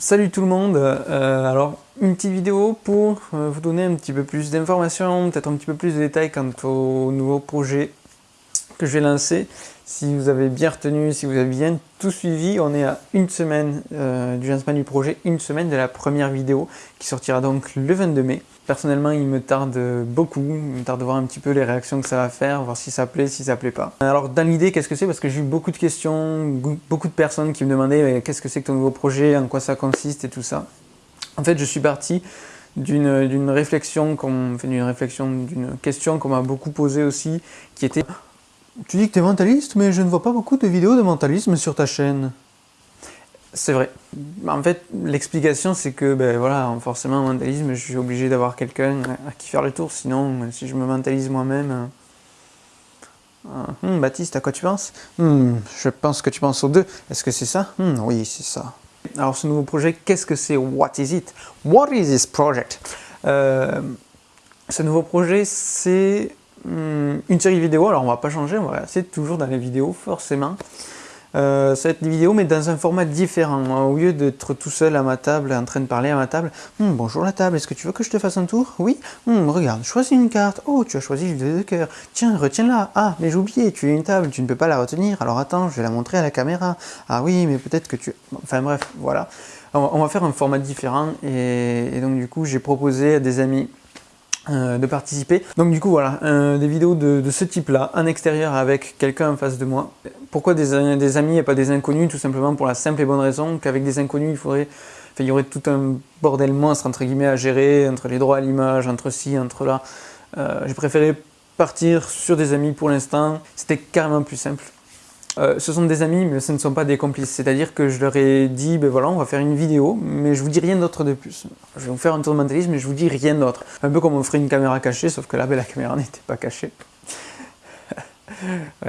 Salut tout le monde, euh, alors une petite vidéo pour euh, vous donner un petit peu plus d'informations, peut-être un petit peu plus de détails quant au nouveau projet que je vais lancer. Si vous avez bien retenu, si vous avez bien tout suivi, on est à une semaine euh, du lancement du projet, une semaine de la première vidéo qui sortira donc le 22 mai. Personnellement, il me tarde beaucoup, il me tarde de voir un petit peu les réactions que ça va faire, voir si ça plaît, si ça plaît pas. Alors dans l'idée, qu'est-ce que c'est? Parce que j'ai eu beaucoup de questions, beaucoup de personnes qui me demandaient qu'est-ce que c'est que ton nouveau projet, en quoi ça consiste? Et tout ça. En fait, je suis parti d'une réflexion, d'une réflexion, d'une question qu'on m'a beaucoup posée aussi, qui était « Tu dis que tu es mentaliste, mais je ne vois pas beaucoup de vidéos de mentalisme sur ta chaîne. » C'est vrai. En fait, l'explication, c'est que, ben voilà, forcément, en mentalisme, je suis obligé d'avoir quelqu'un à qui faire le tour, sinon, si je me mentalise moi-même... Hmm, Baptiste, à quoi tu penses? Hmm, Je pense que tu penses aux deux. Est-ce que c'est ça? Hmm, Oui, c'est ça. Alors, ce nouveau projet, qu'est-ce que c'est? What is it? What is this project? Euh, Ce nouveau projet, c'est une série vidéo. Alors, on va pas changer, on va rester toujours dans les vidéos, forcément. Euh, ça va être des vidéos mais dans un format différent. Au lieu d'être tout seul à ma table, en train de parler à ma table, hmm, bonjour la table, est-ce que tu veux que je te fasse un tour? Oui hmm, Regarde, choisis une carte. Oh, tu as choisi le de cœur. Tiens, retiens-la. Ah, mais j'ai oublié, tu as une table, tu ne peux pas la retenir. Alors attends, je vais la montrer à la caméra. Ah oui, mais peut-être que tu... Enfin bref, voilà. On va faire un format différent et donc du coup, j'ai proposé à des amis de participer. Donc du coup voilà, euh, des vidéos de, ce type-là, en extérieur avec quelqu'un en face de moi. Pourquoi des, des, amis et pas des inconnus? Tout simplement pour la simple et bonne raison qu'avec des inconnus, il faudrait, il y aurait tout un bordel monstre entre guillemets à gérer, entre les droits à l'image, entre ci, entre là. Euh, J'ai préféré partir sur des amis pour l'instant, c'était carrément plus simple. Euh, ce sont des amis, mais ce ne sont pas des complices. C'est-à-dire que je leur ai dit, ben voilà, on va faire une vidéo, mais je vous dis rien d'autre de plus. Je vais vous faire un tour de mentalisme, mais je vous dis rien d'autre. Un peu comme on ferait une caméra cachée, sauf que là, ben, la caméra n'était pas cachée.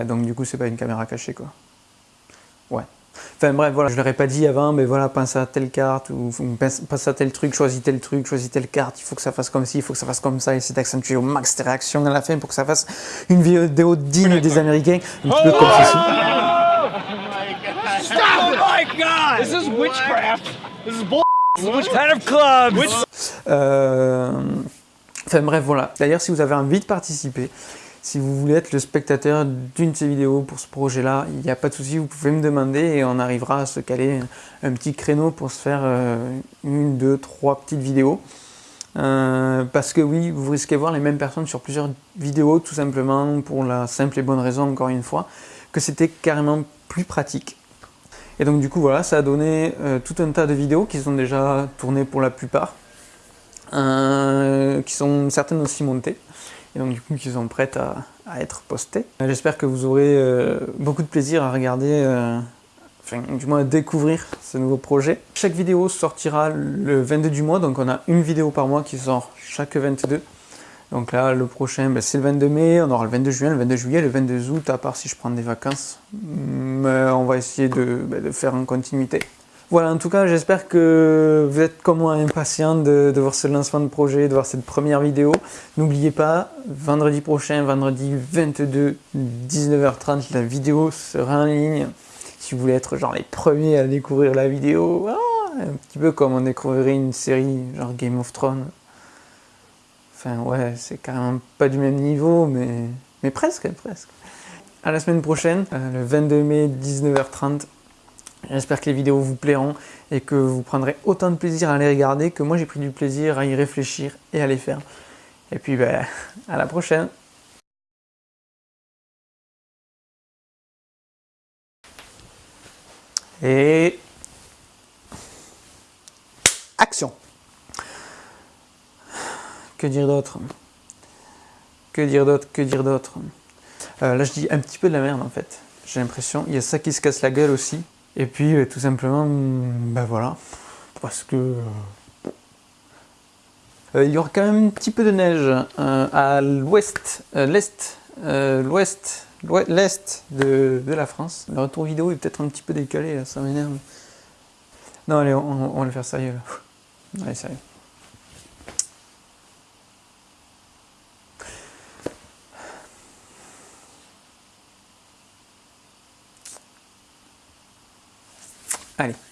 donc du coup, c'est pas une caméra cachée, quoi. Ouais. Enfin bref, voilà, je leur ai pas dit avant, mais voilà, pense à telle carte, ou pense à tel truc, choisis tel truc, choisis telle carte, il faut que ça fasse comme ci, il faut que ça fasse comme ça, et c'est d'accentuer au max tes réactions à la fin pour que ça fasse une vidéo digne des Américains, un petit peu comme ceci. This is witchcraft. This is bull. of clubs. Euh... Enfin bref, voilà. D'ailleurs, si vous avez envie de participer, si vous voulez être le spectateur d'une de ces vidéos pour ce projet-là, il n'y a pas de souci, vous pouvez me demander et on arrivera à se caler un petit créneau pour se faire euh, une, deux, trois petites vidéos. Euh, parce que oui, vous risquez de voir les mêmes personnes sur plusieurs vidéos, tout simplement pour la simple et bonne raison, encore une fois, que c'était carrément plus pratique. Et donc du coup, voilà, ça a donné euh, tout un tas de vidéos qui sont déjà tournées pour la plupart, qui sont certaines aussi montées et donc du coup qui sont prêtes à, être postées. J'espère que vous aurez euh, beaucoup de plaisir à regarder, euh, enfin du moins à découvrir ce nouveau projet. Chaque vidéo sortira le 22 du mois, donc on a une vidéo par mois qui sort chaque 22. Donc là, le prochain, ben, c'est le 22 mai, on aura le 22 juin, le 22 juillet, le 22 août, à part si je prends des vacances. Mais on va essayer de, ben, de faire en continuité. Voilà, en tout cas, j'espère que vous êtes comme moi impatient de, voir ce lancement de projet, de voir cette première vidéo. N'oubliez pas, vendredi prochain, vendredi 22, 19h30, la vidéo sera en ligne. Si vous voulez être genre les premiers à découvrir la vidéo, ah, un petit peu comme on découvrirait une série genre Game of Thrones. Enfin ouais, c'est carrément pas du même niveau, mais, mais presque, presque. À la semaine prochaine, euh, le 22 mai, 19h30, J'espère que les vidéos vous plairont et que vous prendrez autant de plaisir à les regarder que moi j'ai pris du plaisir à y réfléchir et à les faire. Et puis ben, à la prochaine Et... Action Que dire d'autre? Que dire d'autre? Que dire d'autre? Euh, Là je dis un petit peu de la merde en fait. J'ai l'impression, il y a ça qui se casse la gueule aussi. Et puis euh, tout simplement, ben voilà, parce que euh, il y aura quand même un petit peu de neige à l'ouest, l'est, l'ouest, l'est de, la France. Le retour vidéo est peut-être un petit peu décalé, ça m'énerve. Non allez, on, on va le faire sérieux là. Allez, sérieux. Allez.